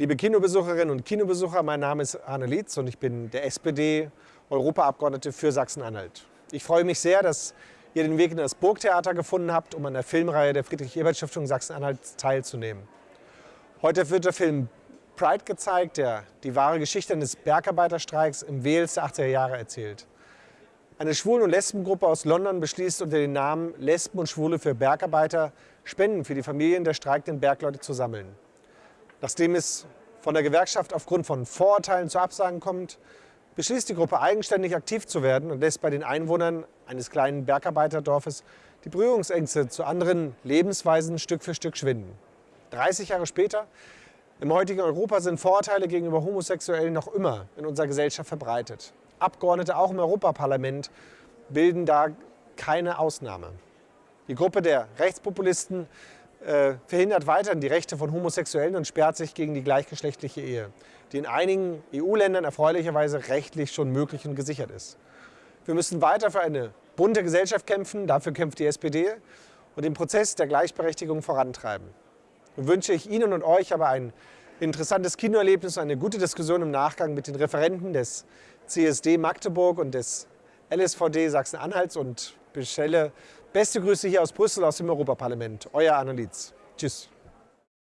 Liebe Kinobesucherinnen und Kinobesucher, mein Name ist Arne Lietz und ich bin der SPD-Europaabgeordnete für Sachsen-Anhalt. Ich freue mich sehr, dass ihr den Weg in das Burgtheater gefunden habt, um an der Filmreihe der Friedrich-Ebert-Stiftung Sachsen-Anhalt teilzunehmen. Heute wird der Film Pride gezeigt, der die wahre Geschichte eines Bergarbeiterstreiks im Wales der 80er Jahre erzählt. Eine Schwulen- und Lesbengruppe aus London beschließt unter dem Namen Lesben und Schwule für Bergarbeiter Spenden für die Familien der streikenden Bergleute zu sammeln. Nachdem es von der Gewerkschaft aufgrund von Vorurteilen zu Absagen kommt, beschließt die Gruppe eigenständig aktiv zu werden und lässt bei den Einwohnern eines kleinen Bergarbeiterdorfes die Berührungsängste zu anderen Lebensweisen Stück für Stück schwinden. 30 Jahre später, im heutigen Europa, sind Vorurteile gegenüber Homosexuellen noch immer in unserer Gesellschaft verbreitet. Abgeordnete auch im Europaparlament bilden da keine Ausnahme. Die Gruppe der Rechtspopulisten äh, verhindert weiterhin die Rechte von Homosexuellen und sperrt sich gegen die gleichgeschlechtliche Ehe, die in einigen EU-Ländern erfreulicherweise rechtlich schon möglich und gesichert ist. Wir müssen weiter für eine bunte Gesellschaft kämpfen, dafür kämpft die SPD und den Prozess der Gleichberechtigung vorantreiben. Nun wünsche ich Ihnen und euch aber ein interessantes Kinoerlebnis und eine gute Diskussion im Nachgang mit den Referenten des CSD Magdeburg und des LSVD Sachsen-Anhalts und bestelle beste Grüße hier aus Brüssel aus dem Europaparlament. Euer Annelies. Tschüss.